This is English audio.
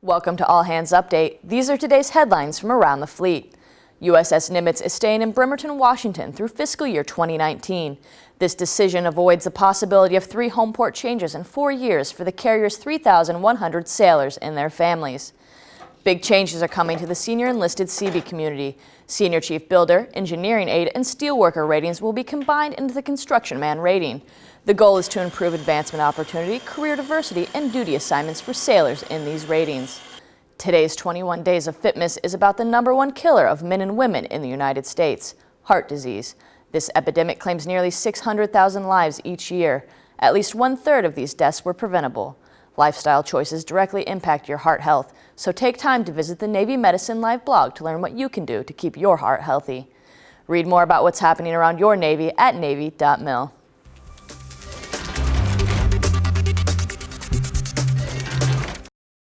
Welcome to All Hands Update. These are today's headlines from around the fleet. USS Nimitz is staying in Bremerton, Washington through fiscal year 2019. This decision avoids the possibility of three home port changes in four years for the carrier's 3,100 sailors and their families. Big changes are coming to the senior enlisted Seabee community. Senior Chief Builder, Engineering Aide, and Steelworker ratings will be combined into the Construction Man rating. The goal is to improve advancement opportunity, career diversity, and duty assignments for sailors in these ratings. Today's 21 Days of Fitness is about the number one killer of men and women in the United States, heart disease. This epidemic claims nearly 600,000 lives each year. At least one-third of these deaths were preventable. Lifestyle choices directly impact your heart health, so take time to visit the Navy Medicine Live blog to learn what you can do to keep your heart healthy. Read more about what's happening around your Navy at Navy.mil.